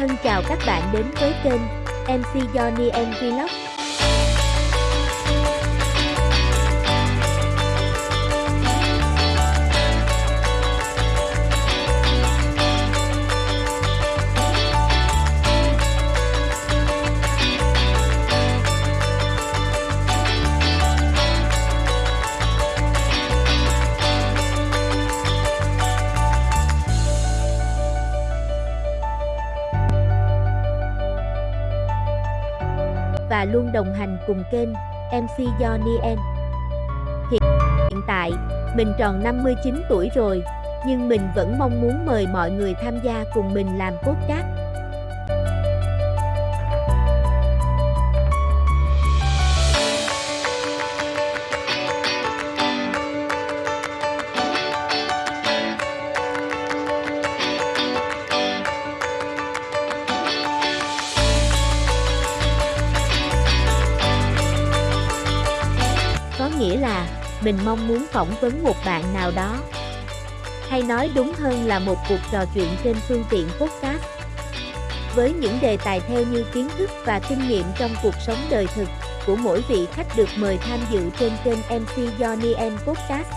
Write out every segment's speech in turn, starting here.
Thân chào các bạn đến với kênh MC Johnny M Vlog. Và luôn đồng hành cùng kênh MC Johnny N. Hiện tại, mình tròn 59 tuổi rồi, nhưng mình vẫn mong muốn mời mọi người tham gia cùng mình làm podcast. Nghĩa là, mình mong muốn phỏng vấn một bạn nào đó. Hay nói đúng hơn là một cuộc trò chuyện trên phương tiện podcast. Với những đề tài theo như kiến thức và kinh nghiệm trong cuộc sống đời thực của mỗi vị khách được mời tham dự trên kênh MC Johnny M Podcast.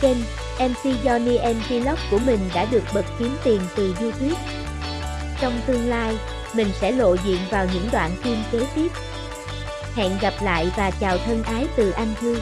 Kênh MC Johnny M Vlog của mình đã được bật kiếm tiền từ YouTube. Trong tương lai, mình sẽ lộ diện vào những đoạn phim kế tiếp. Hẹn gặp lại và chào thân ái từ anh Thư.